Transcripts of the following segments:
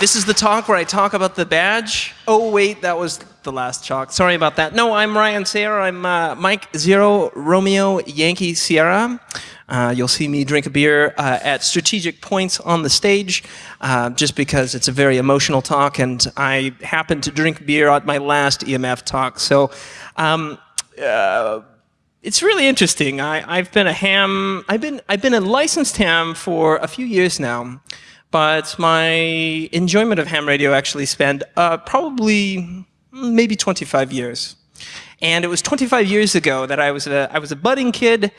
This is the talk where I talk about the badge. Oh, wait, that was the last talk. Sorry about that. No, I'm Ryan Sayer. I'm uh, Mike Zero Romeo Yankee Sierra. Uh, you'll see me drink a beer uh, at strategic points on the stage, uh, just because it's a very emotional talk, and I happened to drink beer at my last EMF talk. So um, uh, it's really interesting. I, have been a ham. I've been I've been a licensed ham for a few years now, but my enjoyment of ham radio actually spanned uh, probably maybe 25 years. And it was 25 years ago that I was a, I was a budding kid,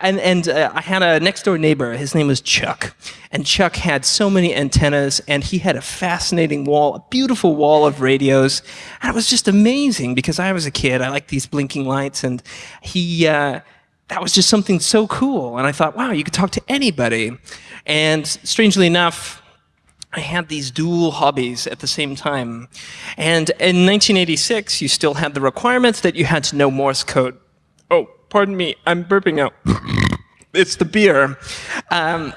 and, and uh, I had a next door neighbor. His name was Chuck. And Chuck had so many antennas, and he had a fascinating wall, a beautiful wall of radios. And it was just amazing because I was a kid. I liked these blinking lights, and he, uh, that was just something so cool. And I thought, wow, you could talk to anybody. And strangely enough, I had these dual hobbies at the same time. And in 1986, you still had the requirements that you had to know Morse code. Oh, pardon me, I'm burping out. it's the beer. Um,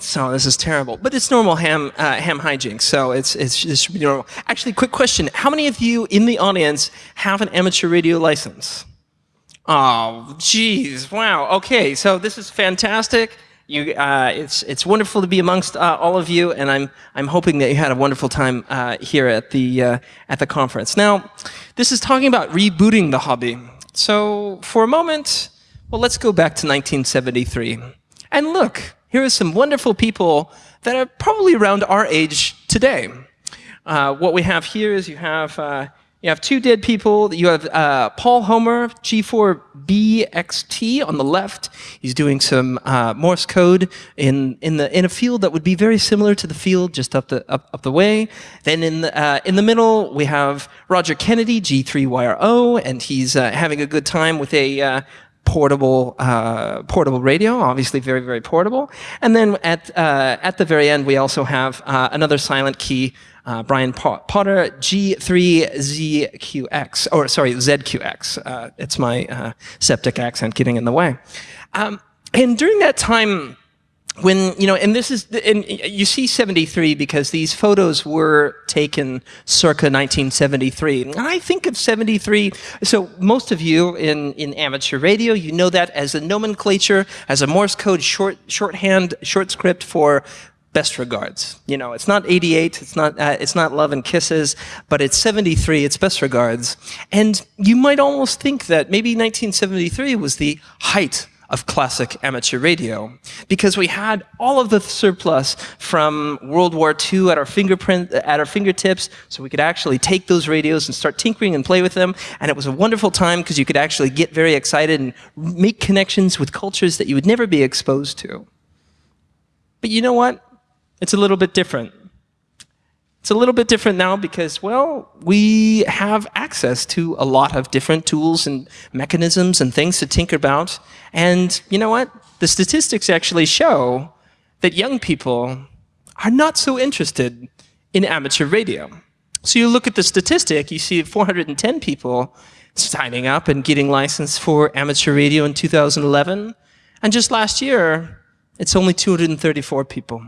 so this is terrible, but it's normal ham uh, ham hijinks. So it's it's it should be normal. Actually, quick question: How many of you in the audience have an amateur radio license? Oh, geez, wow. Okay, so this is fantastic. You, uh, it's, it's wonderful to be amongst uh, all of you, and I'm, I'm hoping that you had a wonderful time uh, here at the, uh, at the conference. Now, this is talking about rebooting the hobby. So for a moment, well, let's go back to 1973. And look, here are some wonderful people that are probably around our age today. Uh, what we have here is you have uh, you have two dead people. You have uh, Paul Homer, G4BXT on the left. He's doing some uh, Morse code in, in, the, in a field that would be very similar to the field just up the, up, up the way. Then in the, uh, in the middle, we have Roger Kennedy, G3YRO, and he's uh, having a good time with a uh, portable uh, portable radio, obviously very, very portable. And then at, uh, at the very end, we also have uh, another silent key uh, Brian Potter G3ZQX, or sorry, ZQX. Uh, it's my uh, septic accent getting in the way. Um, and during that time, when, you know, and this is, and you see 73 because these photos were taken circa 1973. And I think of 73, so most of you in, in amateur radio, you know that as a nomenclature, as a Morse code short, shorthand, short script for best regards. You know, it's not 88, it's not, uh, it's not love and kisses, but it's 73, it's best regards. And you might almost think that maybe 1973 was the height of classic amateur radio because we had all of the surplus from World War II at our fingerprint at our fingertips so we could actually take those radios and start tinkering and play with them and it was a wonderful time because you could actually get very excited and make connections with cultures that you would never be exposed to. But you know what? It's a little bit different. It's a little bit different now because, well, we have access to a lot of different tools and mechanisms and things to tinker about. And you know what? The statistics actually show that young people are not so interested in amateur radio. So you look at the statistic, you see 410 people signing up and getting licensed for amateur radio in 2011. And just last year, it's only 234 people.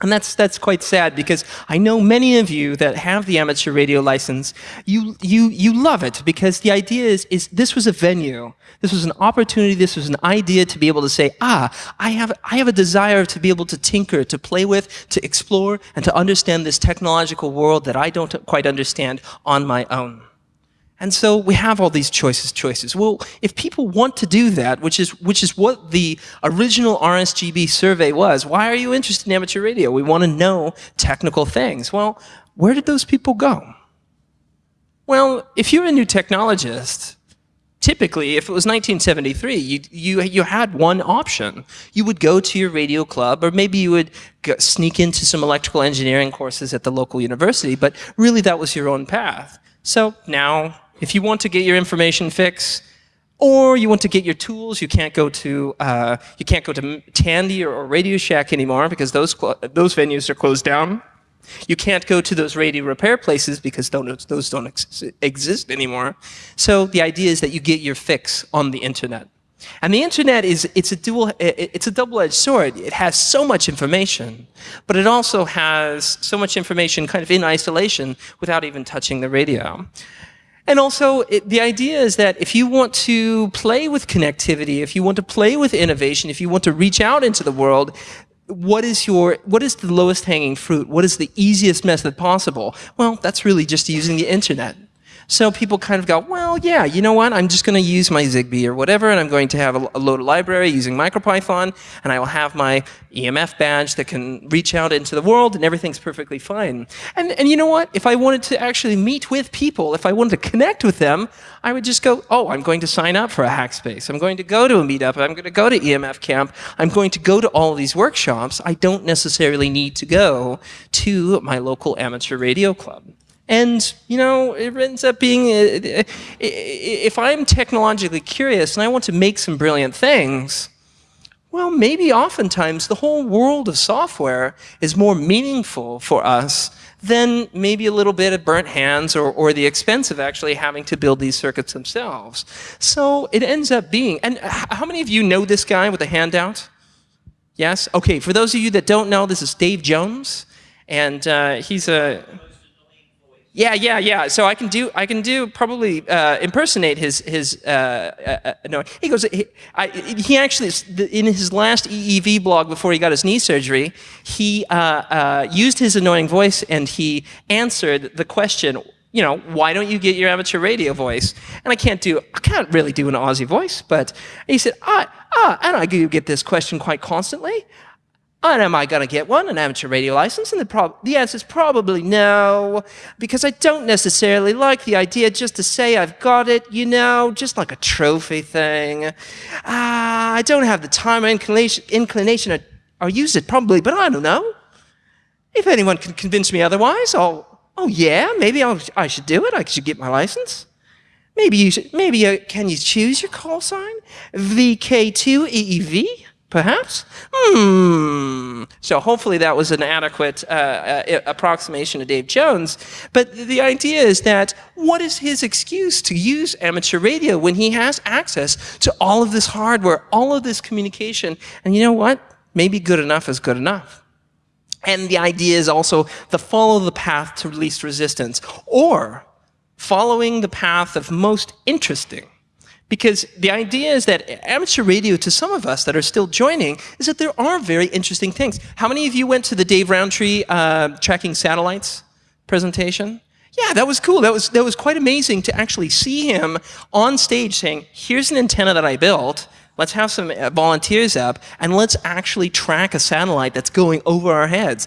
And that's, that's quite sad because I know many of you that have the amateur radio license, you, you, you love it because the idea is, is this was a venue. This was an opportunity, this was an idea to be able to say, ah, I have, I have a desire to be able to tinker, to play with, to explore, and to understand this technological world that I don't quite understand on my own. And so we have all these choices, choices. Well, if people want to do that, which is, which is what the original RSGB survey was, why are you interested in amateur radio? We want to know technical things. Well, where did those people go? Well, if you're a new technologist, typically, if it was 1973, you, you, you had one option. You would go to your radio club, or maybe you would sneak into some electrical engineering courses at the local university, but really that was your own path. So now if you want to get your information fix, or you want to get your tools, you can't go to uh, you can't go to Tandy or, or Radio Shack anymore because those those venues are closed down. You can't go to those radio repair places because those, those don't ex exist anymore. So the idea is that you get your fix on the internet. And the internet is it's a dual it's a double-edged sword. It has so much information, but it also has so much information kind of in isolation without even touching the radio. And also, it, the idea is that if you want to play with connectivity, if you want to play with innovation, if you want to reach out into the world, what is your what is the lowest hanging fruit? What is the easiest method possible? Well, that's really just using the internet. So people kind of go, well, yeah, you know what? I'm just going to use my Zigbee or whatever, and I'm going to have a, a load library using MicroPython, and I will have my EMF badge that can reach out into the world, and everything's perfectly fine. And, and you know what? If I wanted to actually meet with people, if I wanted to connect with them, I would just go, oh, I'm going to sign up for a Hackspace. I'm going to go to a meetup. I'm going to go to EMF Camp. I'm going to go to all these workshops. I don't necessarily need to go to my local amateur radio club. And, you know, it ends up being, uh, uh, if I'm technologically curious and I want to make some brilliant things, well, maybe oftentimes the whole world of software is more meaningful for us than maybe a little bit of burnt hands or, or the expense of actually having to build these circuits themselves. So it ends up being, and how many of you know this guy with the handout? Yes? Okay, for those of you that don't know, this is Dave Jones, and uh, he's a, yeah, yeah, yeah. So I can do, I can do probably uh, impersonate his his. Uh, uh, uh no, he goes. He, I, he, actually in his last EEVblog before he got his knee surgery, he uh, uh, used his annoying voice and he answered the question. You know, why don't you get your amateur radio voice? And I can't do, I can't really do an Aussie voice, but he said, ah, ah, and I do get this question quite constantly. And am I going to get one, an amateur radio license? And the, the answer is probably no, because I don't necessarily like the idea just to say I've got it, you know, just like a trophy thing. Uh, I don't have the time or inclination, inclination or, or use it probably, but I don't know. If anyone can convince me otherwise, I'll, oh yeah, maybe I'll, I should do it. I should get my license. Maybe you should, maybe uh, can you choose your call sign? VK2EEV? Perhaps? Hmm. So hopefully that was an adequate uh, uh, approximation of Dave Jones. But the idea is that what is his excuse to use amateur radio when he has access to all of this hardware, all of this communication? And you know what? Maybe good enough is good enough. And the idea is also the follow the path to least resistance or following the path of most interesting. Because the idea is that amateur radio, to some of us that are still joining, is that there are very interesting things. How many of you went to the Dave Rowntree uh, tracking satellites presentation? Yeah, that was cool. That was, that was quite amazing to actually see him on stage saying, here's an antenna that I built, let's have some uh, volunteers up, and let's actually track a satellite that's going over our heads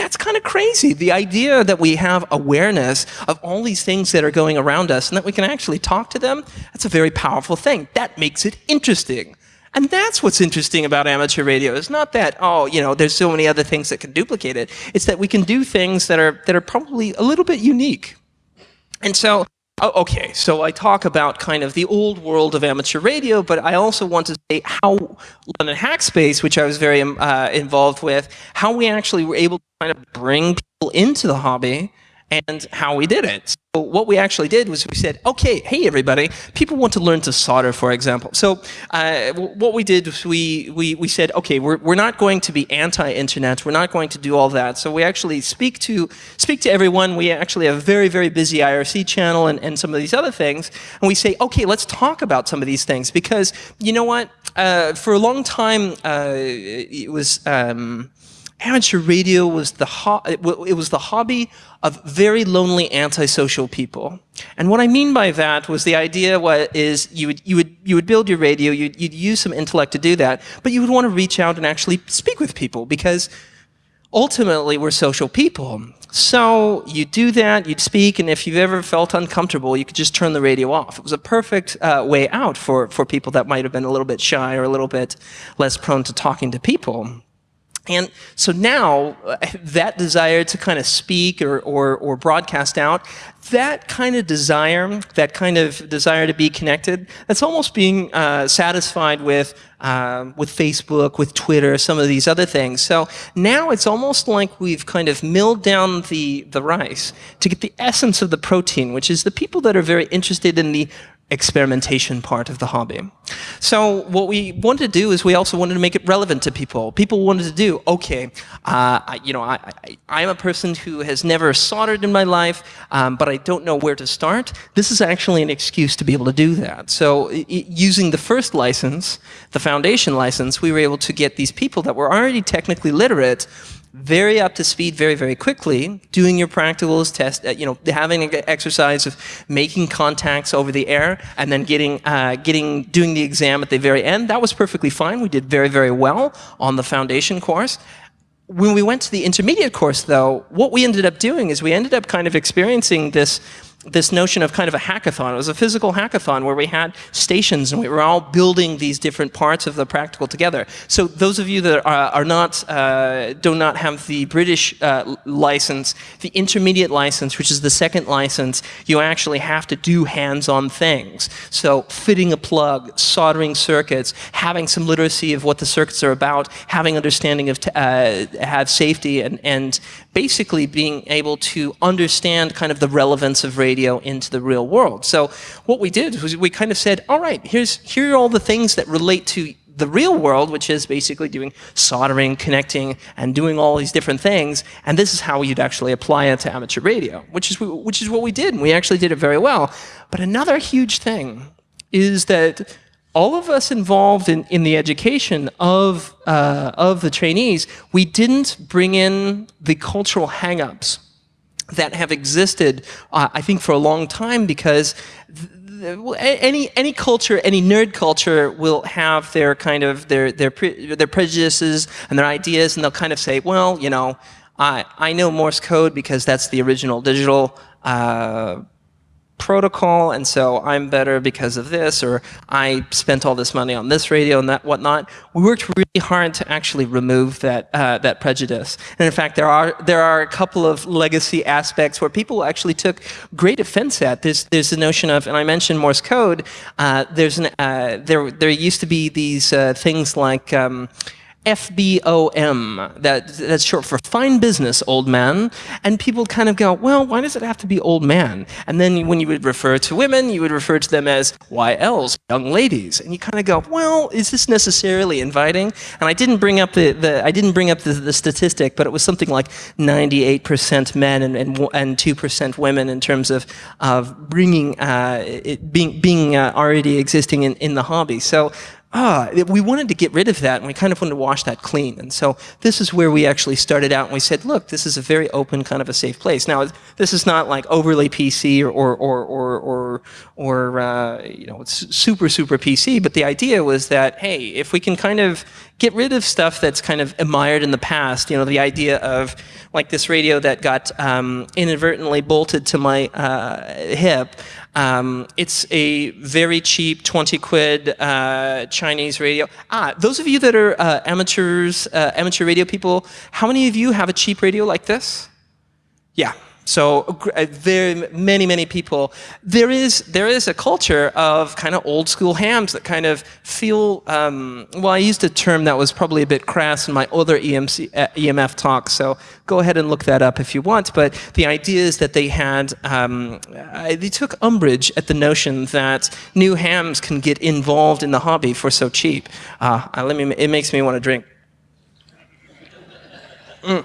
that's kind of crazy. The idea that we have awareness of all these things that are going around us and that we can actually talk to them, that's a very powerful thing. That makes it interesting. And that's what's interesting about amateur radio. It's not that, oh, you know, there's so many other things that can duplicate it. It's that we can do things that are, that are probably a little bit unique. And so okay, so I talk about kind of the old world of amateur radio, but I also want to say how London Hackspace, which I was very um, uh, involved with, how we actually were able to kind of bring people into the hobby and how we did it. What we actually did was we said, okay, hey everybody, people want to learn to solder, for example. So uh, what we did was we, we, we said, okay, we're, we're not going to be anti-internet, we're not going to do all that. So we actually speak to, speak to everyone. We actually have a very, very busy IRC channel and, and some of these other things. And we say, okay, let's talk about some of these things because you know what? Uh, for a long time, uh, it was, um, amateur radio was the it was the hobby of very lonely antisocial people. And what I mean by that was the idea what is you would you would you would build your radio, you'd, you'd use some intellect to do that, but you would want to reach out and actually speak with people because ultimately we're social people. So you do that, you'd speak, and if you've ever felt uncomfortable, you could just turn the radio off. It was a perfect uh, way out for, for people that might have been a little bit shy or a little bit less prone to talking to people. And so now, that desire to kind of speak or, or, or, broadcast out, that kind of desire, that kind of desire to be connected, that's almost being uh, satisfied with, um, with Facebook, with Twitter, some of these other things. So now it's almost like we've kind of milled down the, the rice to get the essence of the protein, which is the people that are very interested in the experimentation part of the hobby. So what we wanted to do is we also wanted to make it relevant to people. People wanted to do, okay, uh, I, you know, I, I, am a person who has never soldered in my life, um, but I don't know where to start. This is actually an excuse to be able to do that. So it, using the first license, the foundation license, we were able to get these people that were already technically literate very up to speed very, very quickly, doing your practicals, test, uh, you know, having an exercise of making contacts over the air, and then getting, uh, getting, doing the exam at the very end. That was perfectly fine. We did very, very well on the foundation course. When we went to the intermediate course, though, what we ended up doing is we ended up kind of experiencing this this notion of kind of a hackathon. It was a physical hackathon where we had stations and we were all building these different parts of the practical together. So those of you that are, are not, uh, do not have the British uh, license, the intermediate license, which is the second license, you actually have to do hands-on things. So fitting a plug, soldering circuits, having some literacy of what the circuits are about, having understanding of, uh, have safety and, and basically being able to understand kind of the relevance of radio into the real world. So what we did was we kind of said, all right, here's, here are all the things that relate to the real world, which is basically doing soldering, connecting, and doing all these different things. And this is how you'd actually apply it to amateur radio, which is, which is what we did. And we actually did it very well. But another huge thing is that all of us involved in, in the education of, uh, of the trainees, we didn't bring in the cultural hangups that have existed, uh, I think, for a long time because any any culture, any nerd culture will have their kind of their their pre their prejudices and their ideas, and they'll kind of say, well, you know, I I know Morse code because that's the original digital. Uh, protocol, and so I'm better because of this, or I spent all this money on this radio and that whatnot. We worked really hard to actually remove that uh, that prejudice. And in fact, there are there are a couple of legacy aspects where people actually took great offense at. There's there's the notion of, and I mentioned Morse code. Uh, there's an uh, there there used to be these uh, things like. Um, FBOM, that, that's short for fine business, old man. And people kind of go, well, why does it have to be old man? And then when you would refer to women, you would refer to them as YLs, young ladies. And you kind of go, well, is this necessarily inviting? And I didn't bring up the, the I didn't bring up the, the statistic, but it was something like 98% men and, and, and 2% women in terms of, of bringing, uh, it being, being uh, already existing in, in the hobby. So ah, we wanted to get rid of that and we kind of wanted to wash that clean. And so this is where we actually started out and we said, look, this is a very open kind of a safe place. Now, this is not like overly PC or, or, or, or, or, uh, you know, it's super, super PC, but the idea was that, hey, if we can kind of get rid of stuff that's kind of admired in the past, you know, the idea of like this radio that got um, inadvertently bolted to my uh, hip, um, it's a very cheap 20 quid uh, Chinese radio. Ah, those of you that are uh, amateurs, uh, amateur radio people, how many of you have a cheap radio like this? Yeah, so uh, very many, many people. There is there is a culture of kind of old school hams that kind of feel. Um, well, I used a term that was probably a bit crass in my other EMC, uh, EMF talk. So go ahead and look that up if you want. But the idea is that they had um, uh, they took umbrage at the notion that new hams can get involved in the hobby for so cheap. Let me. It makes me want to drink. Mm.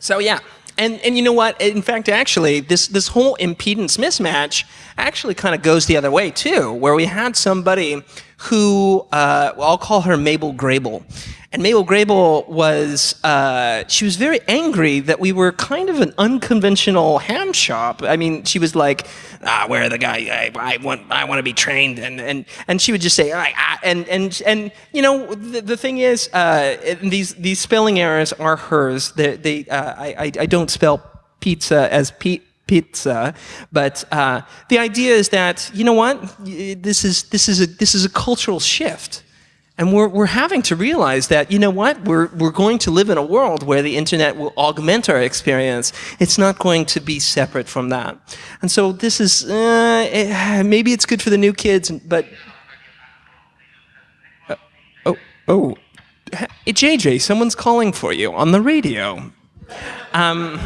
So yeah. And, and you know what? In fact, actually, this, this whole impedance mismatch actually kind of goes the other way, too, where we had somebody who, uh, I'll call her Mabel Grable. And Mabel Grable was, uh, she was very angry that we were kind of an unconventional ham shop. I mean, she was like, ah, where the guy, I, I want, I want to be trained. And, and, and she would just say, ah, and, and, and, you know, the, the thing is, uh, these, these spelling errors are hers. They, they, uh, I, I don't spell pizza as Pete, pizza. But uh, the idea is that you know what this is this is a this is a cultural shift. And we're, we're having to realize that, you know what, we're, we're going to live in a world where the internet will augment our experience. It's not going to be separate from that. And so this is, uh, it, maybe it's good for the new kids, but... Uh, oh, oh. JJ, someone's calling for you on the radio. Um,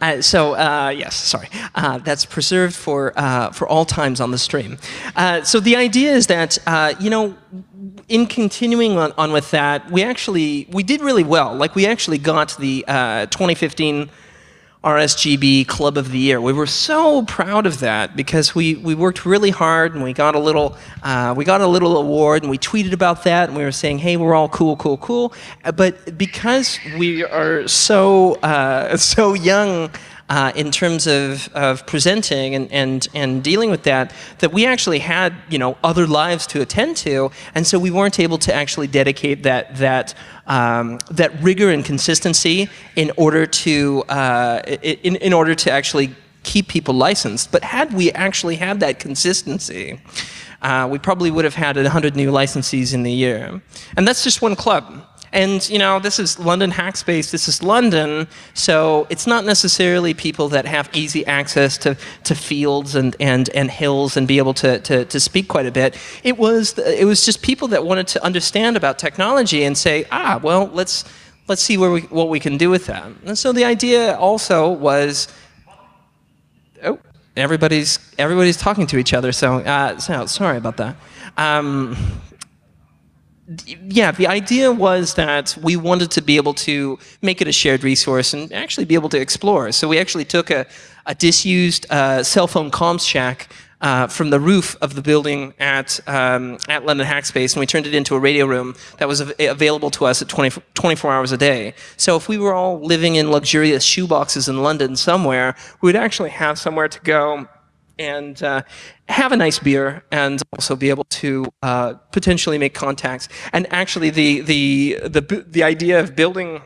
Uh, so uh, yes, sorry. Uh, that's preserved for uh, for all times on the stream. Uh, so the idea is that uh, you know, in continuing on, on with that, we actually we did really well. Like we actually got the 2015 RSGB Club of the Year. We were so proud of that because we, we worked really hard and we got a little uh, we got a little award and we tweeted about that and we were saying, hey, we're all cool, cool, cool. But because we are so uh, so young uh, in terms of, of presenting and, and, and dealing with that, that we actually had you know other lives to attend to, and so we weren't able to actually dedicate that that um, that rigor and consistency in order to uh, in, in order to actually keep people licensed. But had we actually had that consistency, uh, we probably would have had 100 new licensees in the year. And that's just one club. And you know, this is London Hackspace, this is London, so it's not necessarily people that have easy access to, to fields and, and, and hills and be able to, to, to speak quite a bit. It was, it was just people that wanted to understand about technology and say, ah, well, let's, let's see where we, what we can do with that. And so the idea also was, oh, everybody's, everybody's talking to each other, so, uh, so sorry about that. Um, yeah, the idea was that we wanted to be able to make it a shared resource and actually be able to explore. So we actually took a, a disused uh, cell phone comms shack uh, from the roof of the building at, um, at London Hackspace, and we turned it into a radio room that was av available to us at 20, 24 hours a day. So if we were all living in luxurious shoeboxes in London somewhere, we would actually have somewhere to go and uh, have a nice beer and also be able to uh, potentially make contacts. And actually, the, the, the, the idea of building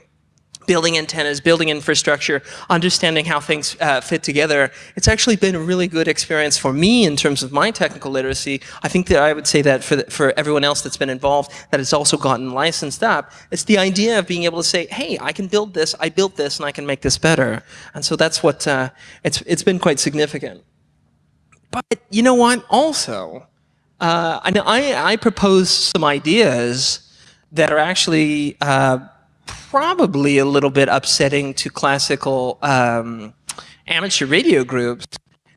building antennas, building infrastructure, understanding how things uh, fit together. It's actually been a really good experience for me in terms of my technical literacy. I think that I would say that for, the, for everyone else that's been involved that has also gotten licensed up, it's the idea of being able to say, hey, I can build this, I built this, and I can make this better. And so that's what, uh, it's, it's been quite significant. But you know what? Also, uh, I, I, propose some ideas that are actually uh, probably a little bit upsetting to classical um, amateur radio groups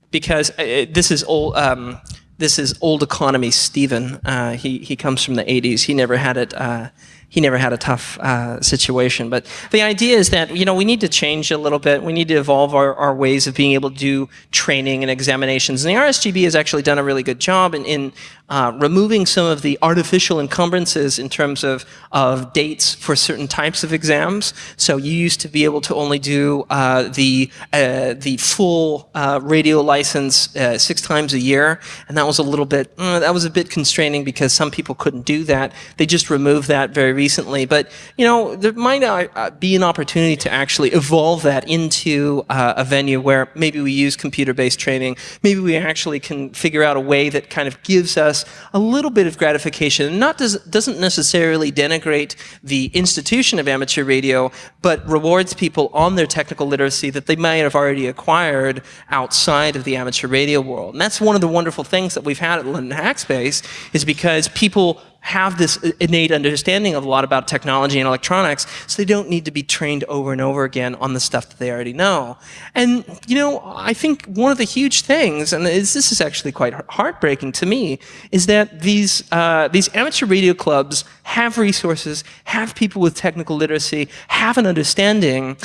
because uh, this is old. Um, this is old economy Stephen. Uh, he he comes from the 80s. He never had it uh, he never had a tough uh, situation. But the idea is that, you know, we need to change a little bit. We need to evolve our, our ways of being able to do training and examinations. And the RSGB has actually done a really good job in, in uh, removing some of the artificial encumbrances in terms of, of dates for certain types of exams. So you used to be able to only do uh, the, uh, the full uh, radio license uh, six times a year. And that was a little bit, that was a bit constraining because some people couldn't do that. They just removed that very recently, but you know, there might uh, be an opportunity to actually evolve that into uh, a venue where maybe we use computer-based training, maybe we actually can figure out a way that kind of gives us a little bit of gratification, not does, doesn't necessarily denigrate the institution of amateur radio, but rewards people on their technical literacy that they might have already acquired outside of the amateur radio world. And that's one of the wonderful things that we've had at London Hackspace, is because people have this innate understanding of a lot about technology and electronics, so they don't need to be trained over and over again on the stuff that they already know. And, you know, I think one of the huge things, and this is actually quite heartbreaking to me, is that these, uh, these amateur radio clubs have resources, have people with technical literacy, have an understanding,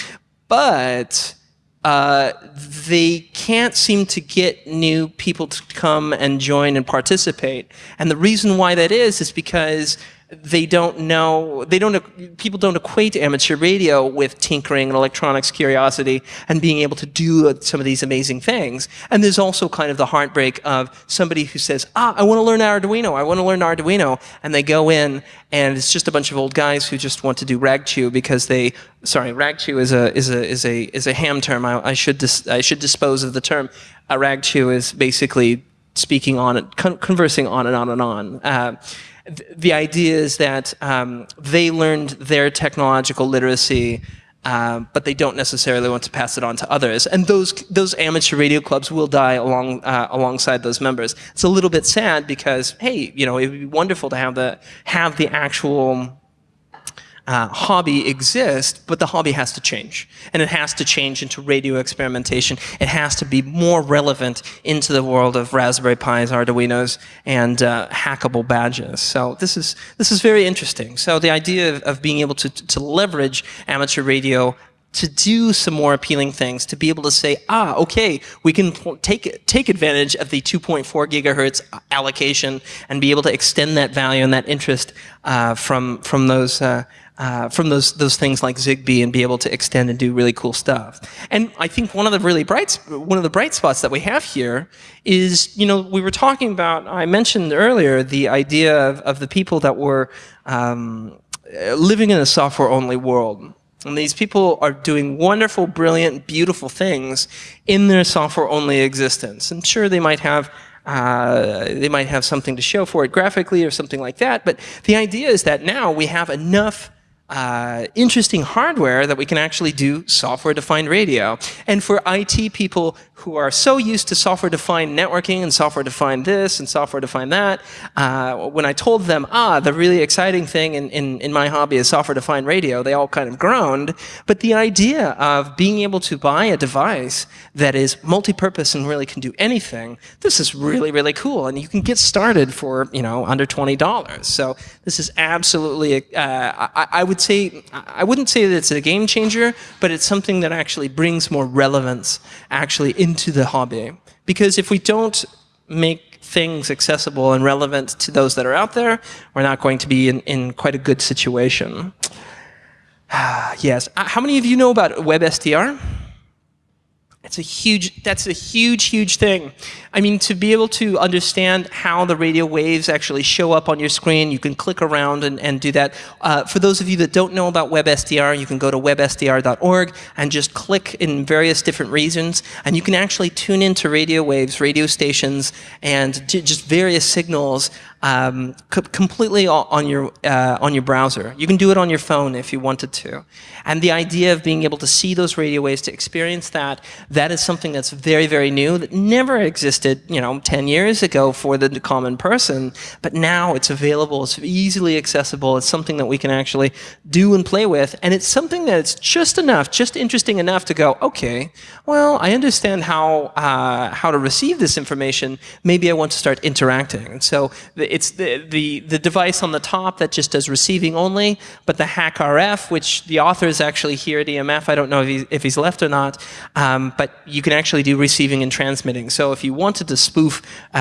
but uh, they can't seem to get new people to come and join and participate. And the reason why that is, is because they don't know, they don't, people don't equate amateur radio with tinkering and electronics curiosity and being able to do some of these amazing things. And there's also kind of the heartbreak of somebody who says, ah, I want to learn Arduino, I want to learn Arduino, and they go in and it's just a bunch of old guys who just want to do ragchew because they, sorry, ragchew is a, is a, is a, is a ham term. I, I should, dis, I should dispose of the term. A ragchew is basically speaking on con conversing on and on and on. Uh, the idea is that um, they learned their technological literacy, uh, but they don't necessarily want to pass it on to others. And those those amateur radio clubs will die along uh, alongside those members. It's a little bit sad because hey, you know, it would be wonderful to have the have the actual uh, hobby exist, but the hobby has to change. And it has to change into radio experimentation. It has to be more relevant into the world of Raspberry Pis, Arduinos, and uh, hackable badges. So this is, this is very interesting. So the idea of, of being able to, to leverage amateur radio to do some more appealing things, to be able to say, ah, okay, we can take, take advantage of the 2.4 gigahertz allocation and be able to extend that value and that interest uh, from, from those uh, uh, from those those things like Zigbee and be able to extend and do really cool stuff. And I think one of the really bright one of the bright spots that we have here is you know we were talking about I mentioned earlier the idea of, of the people that were um, living in a software only world and these people are doing wonderful, brilliant, beautiful things in their software-only existence. And sure, they might have uh, they might have something to show for it graphically or something like that. But the idea is that now we have enough uh, interesting hardware that we can actually do software-defined radio. And for IT people who are so used to software-defined networking and software-defined this and software-defined that, uh, when I told them, ah, the really exciting thing in, in, in my hobby is software-defined radio, they all kind of groaned. But the idea of being able to buy a device that is multi-purpose and really can do anything, this is really, really cool. And you can get started for, you know, under $20. So this is absolutely, uh, I, I would say, I wouldn't say that it's a game changer, but it's something that actually brings more relevance actually in into the hobby. Because if we don't make things accessible and relevant to those that are out there, we're not going to be in, in quite a good situation. yes. Uh, how many of you know about WebSDR? It's a huge, that's a huge, huge thing. I mean, to be able to understand how the radio waves actually show up on your screen, you can click around and, and do that. Uh, for those of you that don't know about WebSDR, you can go to websdr.org and just click in various different regions, and you can actually tune into radio waves, radio stations, and just various signals um, completely on your, uh, on your browser. You can do it on your phone if you wanted to. And the idea of being able to see those radio waves, to experience that, that is something that's very, very new, that never existed, you know, 10 years ago for the common person, but now it's available, it's easily accessible, it's something that we can actually do and play with, and it's something that's just enough, just interesting enough to go, okay, well, I understand how, uh, how to receive this information, maybe I want to start interacting. And so the, it's the, the, the device on the top that just does receiving only, but the HackRF, which the author is actually here at EMF, I don't know if, he, if he's left or not, um, but you can actually do receiving and transmitting. So if you wanted to spoof uh,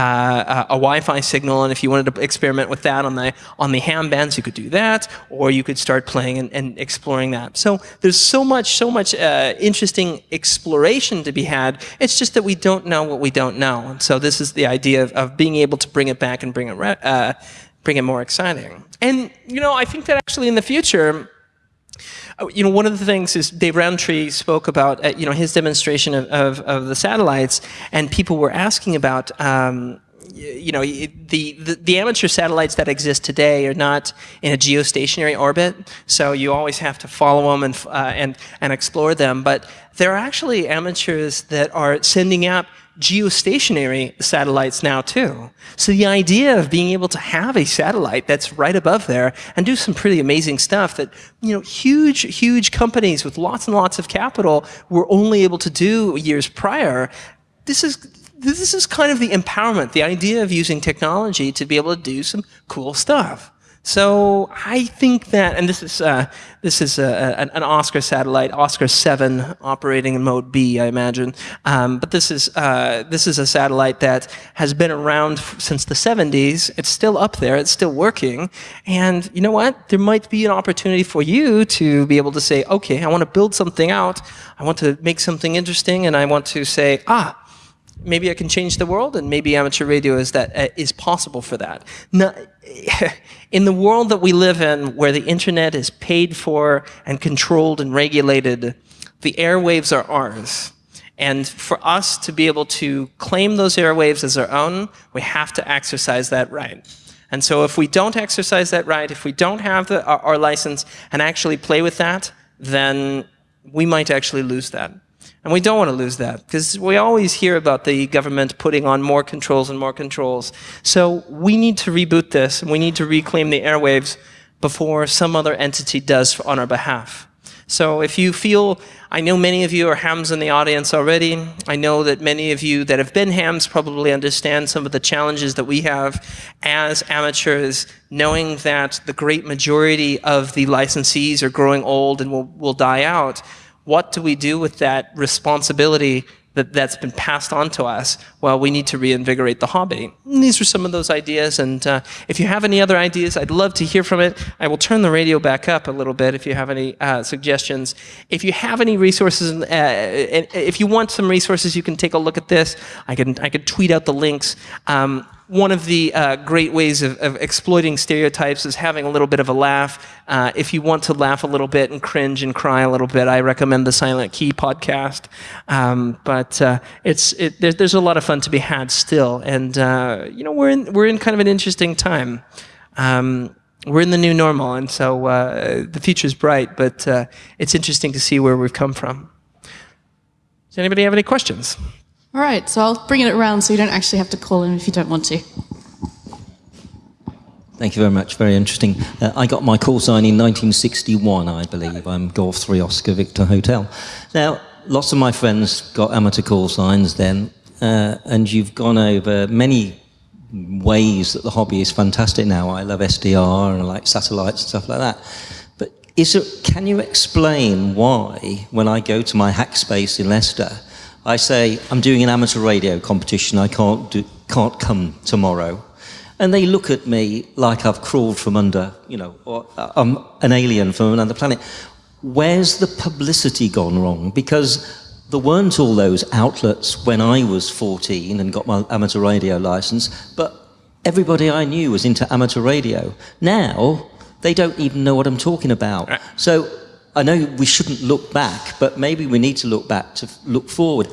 a, a Wi-Fi signal and if you wanted to experiment with that on the, on the ham bands, you could do that, or you could start playing and, and exploring that. So there's so much, so much uh, interesting exploration to be had. It's just that we don't know what we don't know. And so this is the idea of, of being able to bring it back and bring it uh, bring it more exciting. And, you know, I think that actually in the future, uh, you know, one of the things is Dave Rowntree spoke about, uh, you know, his demonstration of, of, of, the satellites, and people were asking about, um, you know, the, the, the, amateur satellites that exist today are not in a geostationary orbit, so you always have to follow them and, uh, and, and explore them. But there are actually amateurs that are sending out geostationary satellites now too. So the idea of being able to have a satellite that's right above there and do some pretty amazing stuff that, you know, huge, huge companies with lots and lots of capital were only able to do years prior, this is this is kind of the empowerment, the idea of using technology to be able to do some cool stuff. So I think that, and this is uh, this is a, an, an, Oscar satellite, Oscar Seven, operating in mode B, I imagine. Um, but this is uh, this is a satellite that has been around since the 70s. It's still up there. It's still working. And you know what? There might be an opportunity for you to be able to say, okay, I want to build something out. I want to make something interesting, and I want to say, ah, maybe I can change the world, and maybe amateur radio is that uh, is possible for that. Now, in the world that we live in, where the internet is paid for and controlled and regulated, the airwaves are ours. And for us to be able to claim those airwaves as our own, we have to exercise that right. And so if we don't exercise that right, if we don't have the, our, our license and actually play with that, then we might actually lose that. And we don't want to lose that because we always hear about the government putting on more controls and more controls. So we need to reboot this and we need to reclaim the airwaves before some other entity does on our behalf. So if you feel, I know many of you are hams in the audience already. I know that many of you that have been hams probably understand some of the challenges that we have as amateurs, knowing that the great majority of the licensees are growing old and will, will die out. What do we do with that responsibility that, that's been passed on to us, well, we need to reinvigorate the hobby. And these are some of those ideas, and uh, if you have any other ideas, I'd love to hear from it. I will turn the radio back up a little bit if you have any uh, suggestions. If you have any resources, uh, if you want some resources, you can take a look at this. I can, I can tweet out the links. Um, one of the uh, great ways of, of, exploiting stereotypes is having a little bit of a laugh. Uh, if you want to laugh a little bit and cringe and cry a little bit, I recommend the Silent Key podcast. Um, but uh, it's it, there, there's a lot of fun to be had still, and uh, you know we're in we're in kind of an interesting time. Um, we're in the new normal, and so uh, the is bright. But uh, it's interesting to see where we've come from. Does anybody have any questions? All right, so I'll bring it around so you don't actually have to call in if you don't want to. Thank you very much. Very interesting. Uh, I got my call sign in 1961, I believe. I'm Golf 3 Oscar Victor Hotel. Now, lots of my friends got amateur call signs then, uh, and you've gone over many ways that the hobby is fantastic now. I love SDR and I like satellites and stuff like that. But is it, can you explain why, when I go to my hack space in Leicester, I say, I'm doing an amateur radio competition, I can't, do, can't come tomorrow. And they look at me like I've crawled from under, you know, or uh, I'm an alien from another planet. Where's the publicity gone wrong? Because there weren't all those outlets when I was 14 and got my amateur radio license, but everybody I knew was into amateur radio. Now, they don't even know what I'm talking about. So I know we shouldn't look back, but maybe we need to look back to look forward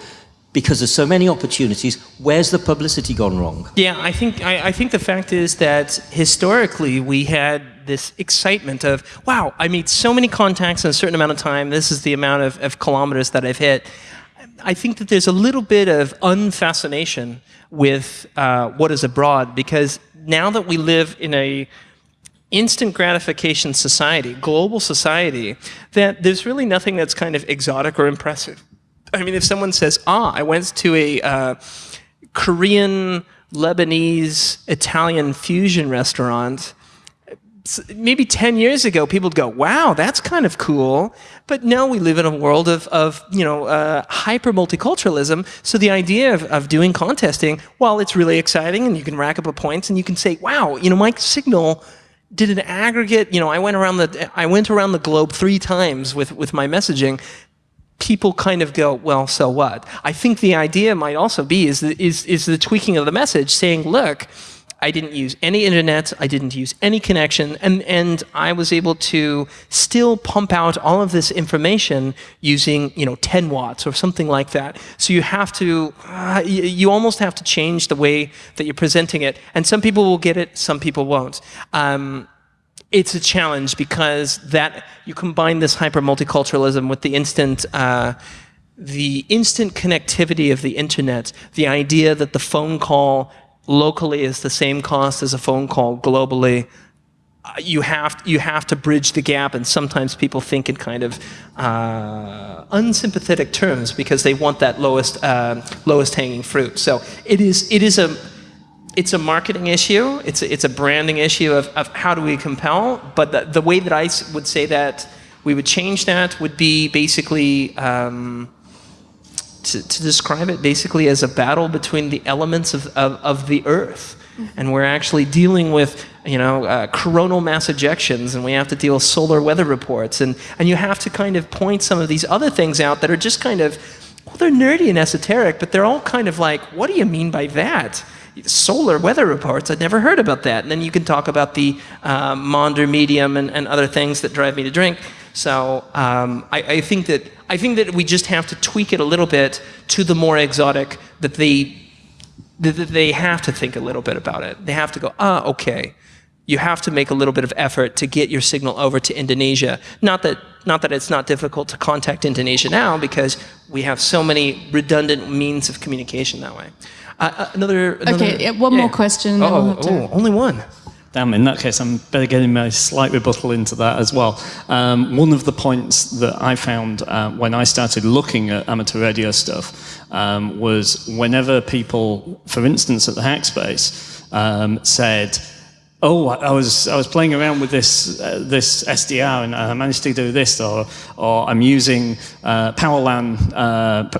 because there's so many opportunities. Where's the publicity gone wrong? Yeah, I think I, I, think the fact is that historically we had this excitement of wow, I meet so many contacts in a certain amount of time. This is the amount of, of kilometers that I've hit. I think that there's a little bit of unfascination with uh, what is abroad because now that we live in a instant gratification society, global society, that there's really nothing that's kind of exotic or impressive. I mean, if someone says, ah, I went to a uh, Korean, Lebanese, Italian fusion restaurant, maybe 10 years ago, people would go, wow, that's kind of cool. But now we live in a world of, of you know, uh, hyper multiculturalism. So the idea of, of doing contesting, while it's really exciting and you can rack up a points and you can say, wow, you know, my signal did an aggregate, you know, I went around the, I went around the globe three times with, with my messaging. People kind of go, well, so what? I think the idea might also be is the, is, is the tweaking of the message saying, look, I didn't use any internet, I didn't use any connection, and, and I was able to still pump out all of this information using, you know, 10 watts or something like that. So you have to, uh, you, almost have to change the way that you're presenting it. And some people will get it, some people won't. Um, it's a challenge because that you combine this hyper multiculturalism with the instant uh, the instant connectivity of the internet, the idea that the phone call locally is the same cost as a phone call globally, you have you have to bridge the gap, and sometimes people think in kind of uh, unsympathetic terms because they want that lowest uh, lowest hanging fruit. So it is it is a it's a marketing issue. It's a, it's a branding issue of, of how do we compel. But the, the way that I would say that we would change that would be basically. Um, to, to, describe it basically as a battle between the elements of, of, of the Earth. And we're actually dealing with, you know, uh, coronal mass ejections, and we have to deal with solar weather reports. And, and you have to kind of point some of these other things out that are just kind of, well, they're nerdy and esoteric, but they're all kind of like, what do you mean by that? Solar weather reports. I'd never heard about that. And then you can talk about the uh, Maunder minimum and, and other things that drive me to drink. So um, I, I, think that I think that we just have to tweak it a little bit to the more exotic. That they that they have to think a little bit about it. They have to go, ah, okay. You have to make a little bit of effort to get your signal over to Indonesia. Not that not that it's not difficult to contact Indonesia now, because we have so many redundant means of communication that way. Uh, uh another, another, Okay, one yeah. more question. Oh, we'll oh only one. Damn, in that case, I'm better getting my slight rebuttal into that as well. Um, one of the points that I found uh, when I started looking at amateur radio stuff um, was whenever people, for instance, at the Hackspace, um, said, oh, I was I was playing around with this uh, this SDR and I managed to do this, or or I'm using uh, PowerLAN uh,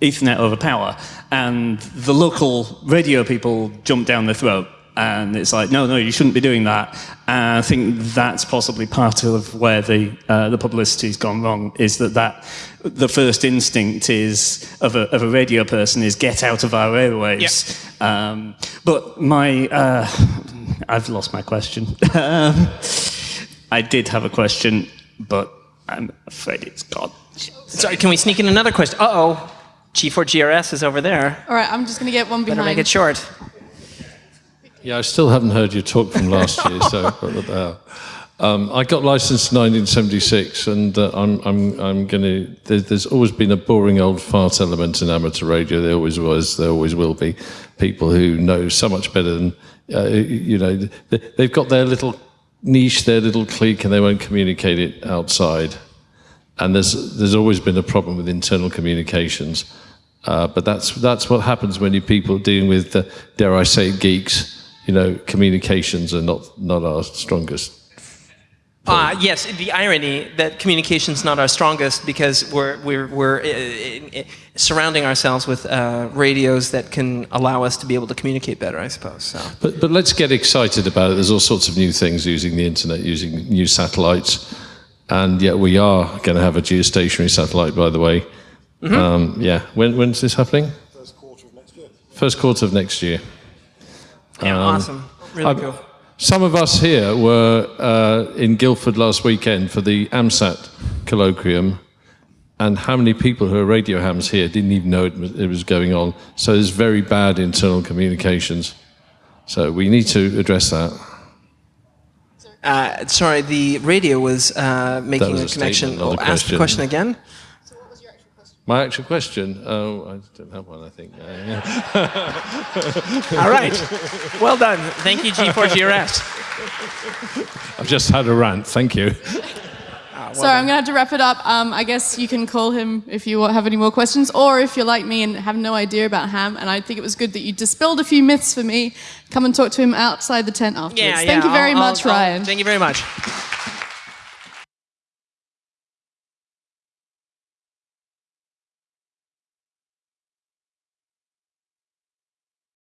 Ethernet over power, and the local radio people jump down their throat. And it's like, no, no, you shouldn't be doing that. And I think that's possibly part of where the uh, the publicity's gone wrong. Is that that the first instinct is of a, of a radio person is get out of our airwaves. Um, but my uh, I've lost my question. um, I did have a question, but I'm afraid it's gone. Sorry, can we sneak in another question? Uh oh, G4GRS is over there. All right, I'm just going to get one behind. Better behind. make it short. Yeah, I still haven't heard your talk from last year, so um, I got licensed in 1976, and uh, I'm, I'm, I'm going to. There, there's always been a boring old fart element in amateur radio. There always was. There always will be people who know so much better than uh, you know. They, they've got their little niche, their little clique, and they won't communicate it outside. And there's there's always been a problem with internal communications. Uh, but that's that's what happens when you people dealing with, uh, dare I say, geeks. You know, communications are not not our strongest. Uh, yes, the irony that communication's not our strongest because we're, we're, we're uh, uh, surrounding ourselves with uh, radios that can allow us to be able to communicate better, I suppose. So. But, but let's get excited about it. There's all sorts of new things using the internet, using new satellites. And yet we are going to have a geostationary satellite, by the way. Mm-hmm. Um, yeah. When, when's this happening? First quarter of next year. First quarter of next year. Yeah, Um, awesome. Really I'm- cool. Some of us here were uh, in Guildford last weekend for the AMSAT colloquium, and how many people who are radio hams here didn't even know it was, it was going on? So there's very bad internal communications. So we need to address that. Uh, sorry, the radio was uh, making was a a connection. a ask the question again. My actual question, oh, I don't have one, I think. All right. Well done. Thank you, G4GRS. I've just had a rant, thank you. Sorry, I'm going to have to wrap it up. Um, I guess you can call him if you have any more questions, or if you're like me and have no idea about ham, and I think it was good that you dispelled a few myths for me, come and talk to him outside the tent afterwards. Yeah, Thank you very I'll- much, I'll- I'll- Ryan. Thank you very much.